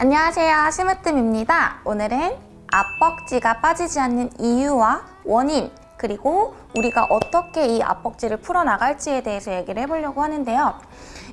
안녕하세요. 심으뜸입니다. 오늘은 앞벅지가 빠지지 않는 이유와 원인 그리고 우리가 어떻게 이 앞벅지를 풀어나갈지에 대해서 얘기를 해보려고 하는데요.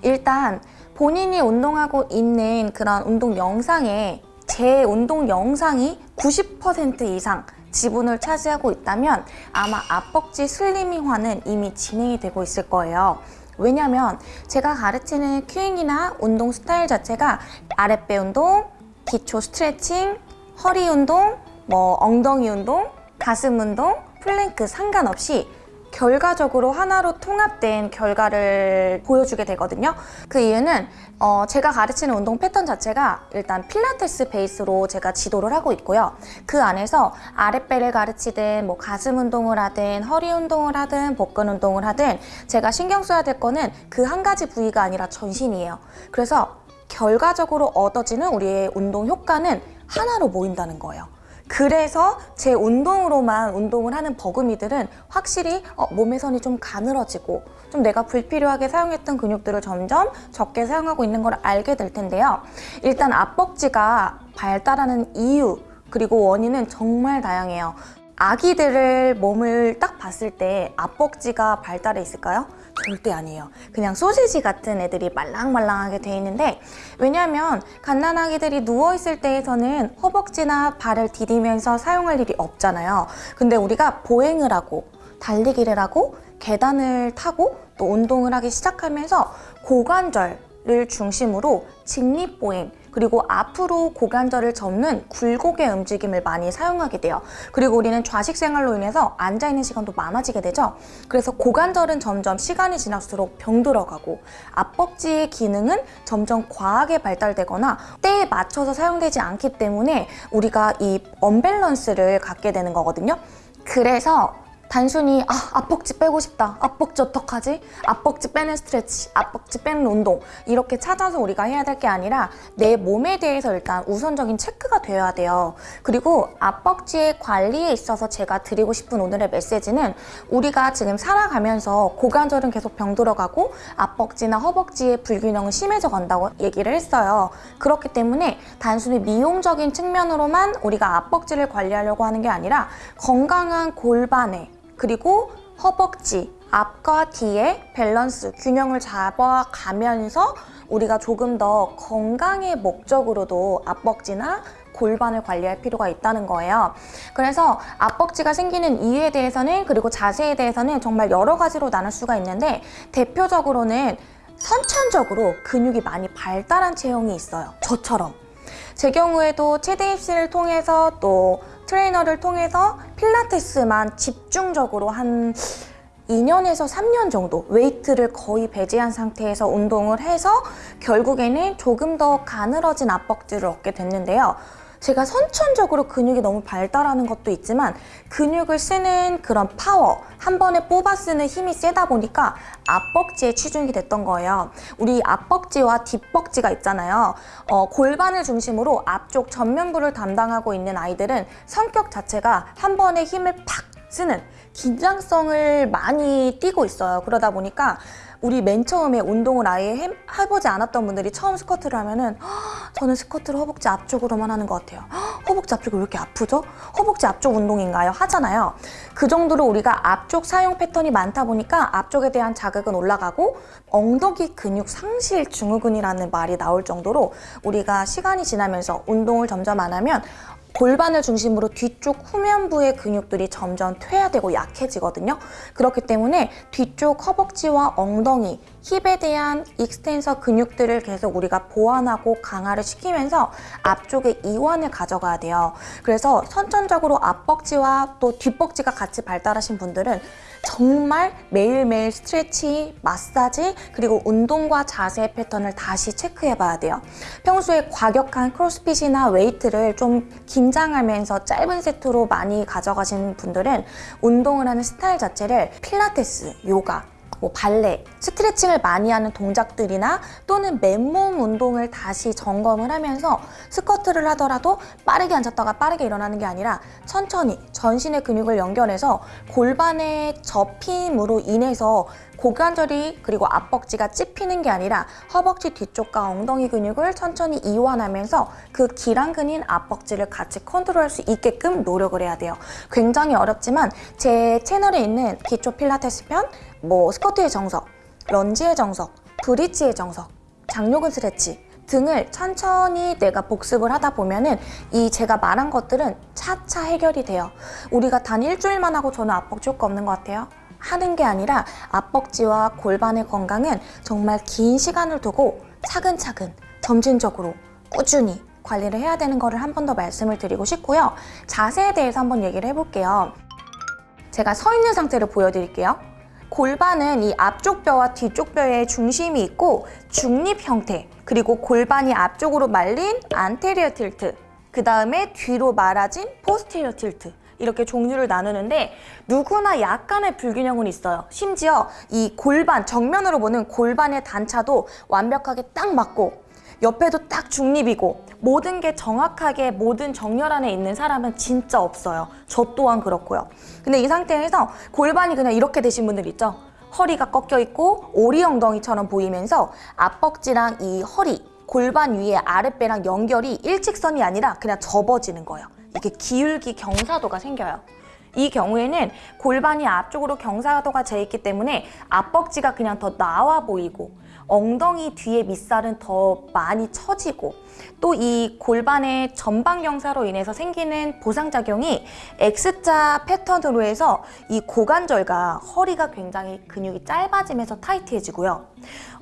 일단 본인이 운동하고 있는 그런 운동 영상에 제 운동 영상이 90% 이상 지분을 차지하고 있다면 아마 앞벅지 슬리밍화는 이미 진행이 되고 있을 거예요. 왜냐면 제가 가르치는 cueing이나 운동 스타일 자체가 아랫배 운동, 기초 스트레칭, 허리 운동, 뭐 엉덩이 운동, 가슴 운동, 플랭크 상관없이 결과적으로 하나로 통합된 결과를 보여주게 되거든요. 그 이유는 어 제가 가르치는 운동 패턴 자체가 일단 필라테스 베이스로 제가 지도를 하고 있고요. 그 안에서 아랫배를 가르치든 뭐 가슴 운동을 하든 허리 운동을 하든 복근 운동을 하든 제가 신경 써야 될 거는 그 한 가지 부위가 아니라 전신이에요. 그래서 결과적으로 얻어지는 우리의 운동 효과는 하나로 모인다는 거예요. 그래서 제 운동으로만 운동을 하는 버금이들은 확실히 어, 몸의 선이 좀 가늘어지고 좀 내가 불필요하게 사용했던 근육들을 점점 적게 사용하고 있는 걸 알게 될 텐데요. 일단 앞벅지가 발달하는 이유 그리고 원인은 정말 다양해요. 아기들을 몸을 딱 봤을 때 앞벅지가 발달해 있을까요? 절대 아니에요. 그냥 소시지 같은 애들이 말랑말랑하게 돼 있는데 왜냐하면 갓난아기들이 누워있을 때에서는 허벅지나 발을 디디면서 사용할 일이 없잖아요. 근데 우리가 보행을 하고 달리기를 하고 계단을 타고 또 운동을 하기 시작하면서 고관절을 중심으로 직립보행 그리고 앞으로 고관절을 접는 굴곡의 움직임을 많이 사용하게 돼요. 그리고 우리는 좌식 생활로 인해서 앉아있는 시간도 많아지게 되죠. 그래서 고관절은 점점 시간이 지날수록 병들어가고 앞벅지의 기능은 점점 과하게 발달되거나 때에 맞춰서 사용되지 않기 때문에 우리가 이 언밸런스를 갖게 되는 거거든요. 그래서 단순히 아 앞벅지 빼고 싶다. 앞벅지 어떡하지? 앞벅지 빼는 스트레치 앞벅지 빼는 운동. 이렇게 찾아서 우리가 해야 될 게 아니라 내 몸에 대해서 일단 우선적인 체크가 되어야 돼요. 그리고 앞벅지의 관리에 있어서 제가 드리고 싶은 오늘의 메시지는 우리가 지금 살아가면서 고관절은 계속 병들어가고 앞벅지나 허벅지의 불균형은 심해져 간다고 얘기를 했어요. 그렇기 때문에 단순히 미용적인 측면으로만 우리가 앞벅지를 관리하려고 하는 게 아니라 건강한 골반에 그리고 허벅지, 앞과 뒤에 밸런스, 균형을 잡아가면서 우리가 조금 더 건강의 목적으로도 앞벅지나 골반을 관리할 필요가 있다는 거예요. 그래서 앞벅지가 생기는 이유에 대해서는 그리고 자세에 대해서는 정말 여러 가지로 나눌 수가 있는데 대표적으로는 선천적으로 근육이 많이 발달한 체형이 있어요. 저처럼. 제 경우에도 체대 입시를 통해서 또 트레이너를 통해서 필라테스만 집중적으로 한 2년에서 3년 정도 웨이트를 거의 배제한 상태에서 운동을 해서 결국에는 조금 더 가늘어진 앞벅지를 얻게 됐는데요. 제가 선천적으로 근육이 너무 발달하는 것도 있지만 근육을 쓰는 그런 파워, 한 번에 뽑아 쓰는 힘이 세다 보니까 앞벅지에 치중이 됐던 거예요. 우리 앞벅지와 뒷벅지가 있잖아요. 어, 골반을 중심으로 앞쪽 전면부를 담당하고 있는 아이들은 성격 자체가 한 번에 힘을 팍 쓰는 긴장성을 많이 띠고 있어요. 그러다 보니까 우리 맨 처음에 운동을 아예 해, 해보지 않았던 분들이 처음 스쿼트를 하면은 저는 스쿼트를 허벅지 앞쪽으로만 하는 것 같아요. 허벅지 앞쪽이 왜 이렇게 아프죠? 허벅지 앞쪽 운동인가요? 하잖아요. 그 정도로 우리가 앞쪽 사용 패턴이 많다 보니까 앞쪽에 대한 자극은 올라가고 엉덩이 근육 상실 증후군이라는 말이 나올 정도로 우리가 시간이 지나면서 운동을 점점 안 하면 골반을 중심으로 뒤쪽 후면부의 근육들이 점점 퇴화되고 약해지거든요. 그렇기 때문에 뒤쪽 허벅지와 엉덩이, 힙에 대한 익스텐서 근육들을 계속 우리가 보완하고 강화를 시키면서 앞쪽에 이완을 가져가야 돼요. 그래서 선천적으로 앞벅지와 또 뒷벅지가 같이 발달하신 분들은 정말 매일매일 스트레치, 마사지, 그리고 운동과 자세 패턴을 다시 체크해봐야 돼요. 평소에 과격한 CrossFit이나 웨이트를 좀 긴장하면서 짧은 세트로 많이 가져가시는 분들은 운동을 하는 스타일 자체를 필라테스, 요가, 뭐 발레, 스트레칭을 많이 하는 동작들이나 또는 맨몸 운동을 다시 점검을 하면서 스쿼트를 하더라도 빠르게 앉았다가 빠르게 일어나는 게 아니라 천천히 전신의 근육을 연결해서 골반의 접힘으로 인해서 고관절이 그리고 앞벅지가 찝히는 게 아니라 허벅지 뒤쪽과 엉덩이 근육을 천천히 이완하면서 그 기랑근인 앞벅지를 같이 컨트롤할 수 있게끔 노력을 해야 돼요. 굉장히 어렵지만 제 채널에 있는 기초 필라테스 편, 뭐 스쿼트의 정석, 런지의 정석, 브릿지의 정석, 장요근 스트레치 등을 천천히 내가 복습을 하다 보면은 이 제가 말한 것들은 차차 해결이 돼요. 우리가 단 일주일만 하고 저는 앞벅지 효과 없는 것 같아요. 하는 게 아니라 앞벅지와 골반의 건강은 정말 긴 시간을 두고 차근차근 점진적으로 꾸준히 관리를 해야 되는 거를 한 번 더 말씀을 드리고 싶고요. 자세에 대해서 한번 얘기를 해볼게요. 제가 서 있는 상태를 보여드릴게요. 골반은 이 앞쪽 뼈와 뒤쪽 뼈의 중심이 있고 중립 형태 그리고 골반이 앞쪽으로 말린 안테리어 틸트 그 다음에 뒤로 말아진 포스테리어 틸트 이렇게 종류를 나누는데 누구나 약간의 불균형은 있어요. 심지어 이 골반, 정면으로 보는 골반의 단차도 완벽하게 딱 맞고 옆에도 딱 중립이고 모든 게 정확하게 모든 정렬 안에 있는 사람은 진짜 없어요. 저 또한 그렇고요. 근데 이 상태에서 골반이 그냥 이렇게 되신 분들 있죠? 허리가 꺾여 있고 오리 엉덩이처럼 보이면서 앞벅지랑 이 허리, 골반 위에 아랫배랑 연결이 일직선이 아니라 그냥 접어지는 거예요. 이게 기울기 경사도가 생겨요. 이 경우에는 골반이 앞쪽으로 경사도가 재 있기 때문에 앞벅지가 그냥 더 나와 보이고 엉덩이 뒤에 밑살은 더 많이 처지고 또 이 골반의 전방 경사로 인해서 생기는 보상작용이 X자 패턴으로 해서 이 고관절과 허리가 굉장히 근육이 짧아지면서 타이트해지고요.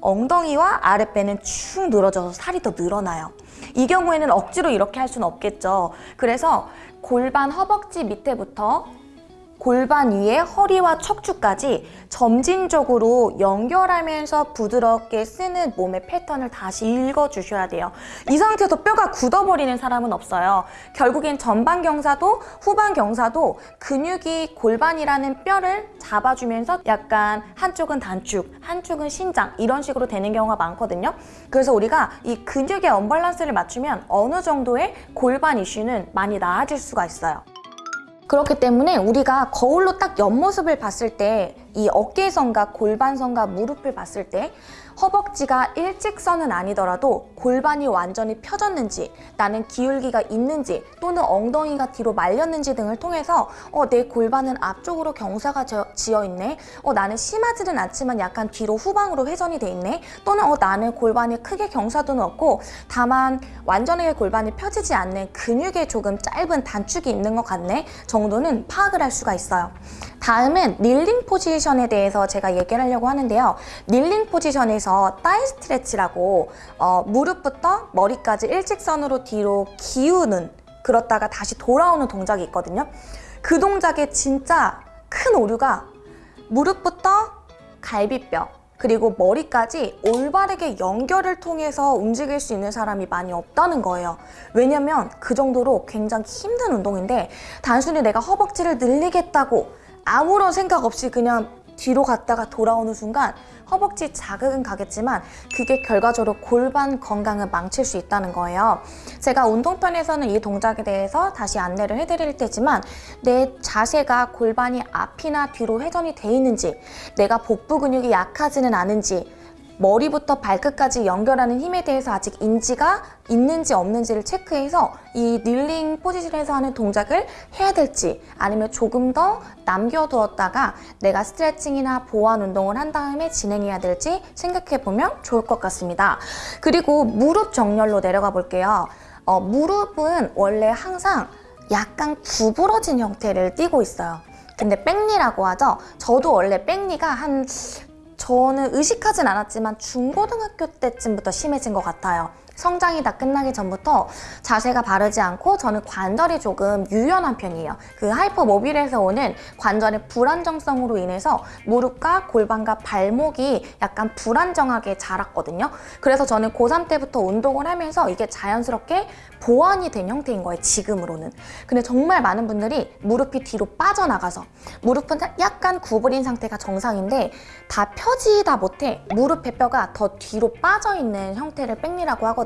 엉덩이와 아랫배는 축 늘어져서 살이 더 늘어나요. 이 경우에는 억지로 이렇게 할 수는 없겠죠. 그래서 골반 허벅지 밑에부터 골반 위에 허리와 척추까지 점진적으로 연결하면서 부드럽게 쓰는 몸의 패턴을 다시 읽어주셔야 돼요. 이 상태에서 뼈가 굳어버리는 사람은 없어요. 결국엔 전방 경사도 후방 경사도 근육이 골반이라는 뼈를 잡아주면서 약간 한쪽은 단축, 한쪽은 신장 이런 식으로 되는 경우가 많거든요. 그래서 우리가 이 근육의 언밸런스를 맞추면 어느 정도의 골반 이슈는 많이 나아질 수가 있어요. 그렇기 때문에 우리가 거울로 딱 옆모습을 봤을 때 이 어깨선과 골반선과 무릎을 봤을 때 허벅지가 일직선은 아니더라도 골반이 완전히 펴졌는지 나는 기울기가 있는지 또는 엉덩이가 뒤로 말렸는지 등을 통해서 어, 내 골반은 앞쪽으로 경사가 저- 지어 있네. 어, 나는 심하지는 않지만 약간 뒤로 후방으로 회전이 돼 있네. 또는 어, 나는 골반이 크게 경사도는 없고 다만 완전하게 골반이 펴지지 않는 근육에 조금 짧은 단축이 있는 것 같네 정도는 파악을 할 수가 있어요. 다음은 닐링 포지션에 대해서 제가 얘기를 하려고 하는데요. 닐링 포지션에 서 따이 스트레치라고 어, 무릎부터 머리까지 일직선으로 뒤로 기우는 그렇다가 다시 돌아오는 동작이 있거든요. 그 동작의 진짜 큰 오류가 무릎부터 갈비뼈 그리고 머리까지 올바르게 연결을 통해서 움직일 수 있는 사람이 많이 없다는 거예요. 왜냐면 그 정도로 굉장히 힘든 운동인데 단순히 내가 허벅지를 늘리겠다고 아무런 생각 없이 그냥 뒤로 갔다가 돌아오는 순간 허벅지 자극은 가겠지만 그게 결과적으로 골반 건강을 망칠 수 있다는 거예요. 제가 운동편에서는 이 동작에 대해서 다시 안내를 해드릴 테지만 내 자세가 골반이 앞이나 뒤로 회전이 돼 있는지 내가 복부 근육이 약하지는 않은지 머리부터 발끝까지 연결하는 힘에 대해서 아직 인지가 있는지 없는지를 체크해서 이 닐링 포지션에서 하는 동작을 해야 될지 아니면 조금 더 남겨두었다가 내가 스트레칭이나 보완 운동을 한 다음에 진행해야 될지 생각해 보면 좋을 것 같습니다. 그리고 무릎 정렬로 내려가 볼게요. 어, 무릎은 원래 항상 약간 구부러진 형태를 띠고 있어요. 근데 백리라고 하죠. 저도 원래 백리가 한 저는 의식하진 않았지만 중고등학교 때쯤부터 심해진 것 같아요. 성장이 다 끝나기 전부터 자세가 바르지 않고 저는 관절이 조금 유연한 편이에요. 그 하이퍼모빌에서 오는 관절의 불안정성으로 인해서 무릎과 골반과 발목이 약간 불안정하게 자랐거든요. 그래서 저는 고3 때부터 운동을 하면서 이게 자연스럽게 보완이 된 형태인 거예요, 지금으로는. 근데 정말 많은 분들이 무릎이 뒤로 빠져나가서 무릎은 약간 구부린 상태가 정상인데 다 펴지다 못해 무릎의 뼈가 더 뒤로 빠져있는 형태를 백리라고 하거든요.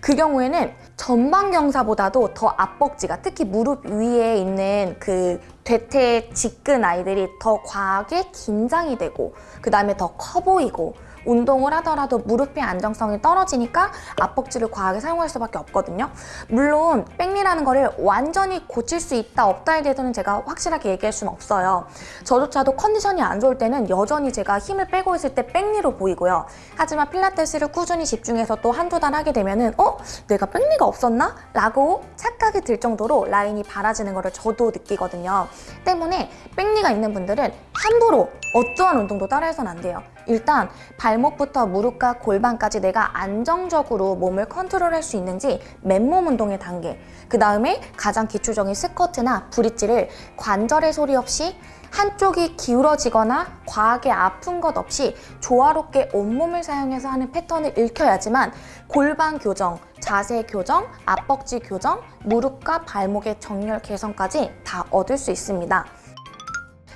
그 경우에는 전방경사보다도 더 앞벅지가 특히 무릎 위에 있는 그 대퇴 직근 아이들이 더 과하게 긴장이 되고 그 다음에 더 커 보이고 운동을 하더라도 무릎의 안정성이 떨어지니까 앞벅지를 과하게 사용할 수밖에 없거든요. 물론 백리라는 거를 완전히 고칠 수 있다 없다에 대해서는 제가 확실하게 얘기할 수는 없어요. 저조차도 컨디션이 안 좋을 때는 여전히 제가 힘을 빼고 있을 때 백리로 보이고요. 하지만 필라테스를 꾸준히 집중해서 또 한두 달 하게 되면 은 어? 내가 백리가 없었나? 라고 착각이 들 정도로 라인이 바라지는 거를 저도 느끼거든요. 때문에 back knee가 있는 분들은 함부로 어떠한 운동도 따라해서는 안 돼요. 일단 발목부터 무릎과 골반까지 내가 안정적으로 몸을 컨트롤할 수 있는지 맨몸 운동의 단계 그 다음에 가장 기초적인 스쿼트나 브릿지를 관절의 소리 없이 한쪽이 기울어지거나 과하게 아픈 것 없이 조화롭게 온몸을 사용해서 하는 패턴을 익혀야지만 골반 교정, 자세 교정, 앞벅지 교정, 무릎과 발목의 정렬 개선까지 다 얻을 수 있습니다.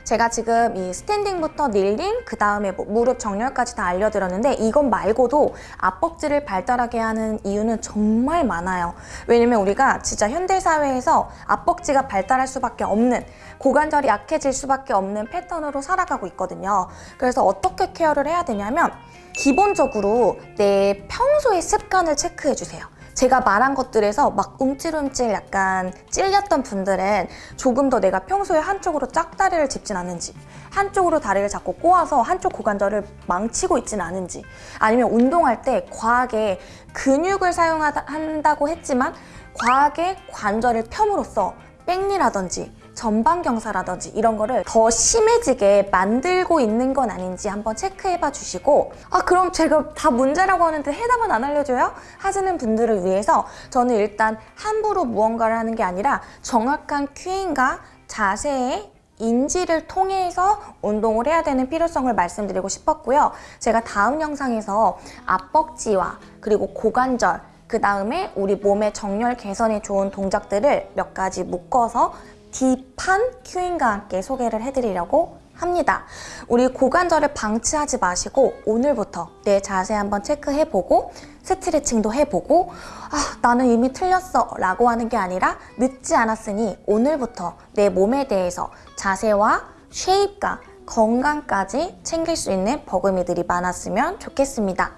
제가 지금 이 스탠딩부터 닐링, 그 다음에 뭐 무릎 정렬까지 다 알려드렸는데 이것 말고도 앞벅지를 발달하게 하는 이유는 정말 많아요. 왜냐면 우리가 진짜 현대사회에서 앞벅지가 발달할 수밖에 없는 고관절이 약해질 수밖에 없는 패턴으로 살아가고 있거든요. 그래서 어떻게 케어를 해야 되냐면 기본적으로 내 평소의 습관을 체크해 주세요. 제가 말한 것들에서 막 움찔움찔 약간 찔렸던 분들은 조금 더 내가 평소에 한쪽으로 짝다리를 짚진 않는지 한쪽으로 다리를 잡고 꼬아서 한쪽 고관절을 망치고 있진 않은지 아니면 운동할 때 과하게 근육을 사용한다고 했지만 과하게 관절을 펴므로써 백리라든지 전방 경사라든지 이런 거를 더 심해지게 만들고 있는 건 아닌지 한번 체크해봐 주시고 아 그럼 제가 다 문제라고 하는데 해답은 안 알려줘요? 하시는 분들을 위해서 저는 일단 함부로 무언가를 하는 게 아니라 정확한 큐인과 자세의 인지를 통해서 운동을 해야 되는 필요성을 말씀드리고 싶었고요. 제가 다음 영상에서 앞벅지와 그리고 고관절 그 다음에 우리 몸의 정렬 개선에 좋은 동작들을 몇 가지 묶어서 딥한 큐인과 함께 소개를 해드리려고 합니다. 우리 고관절을 방치하지 마시고 오늘부터 내 자세 한번 체크해보고 스트레칭도 해보고 아 나는 이미 틀렸어 라고 하는 게 아니라 늦지 않았으니 오늘부터 내 몸에 대해서 자세와 쉐입과 건강까지 챙길 수 있는 버금이들이 많았으면 좋겠습니다.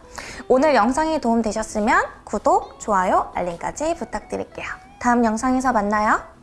오늘 영상이 도움되셨으면 구독, 좋아요, 알림까지 부탁드릴게요. 다음 영상에서 만나요.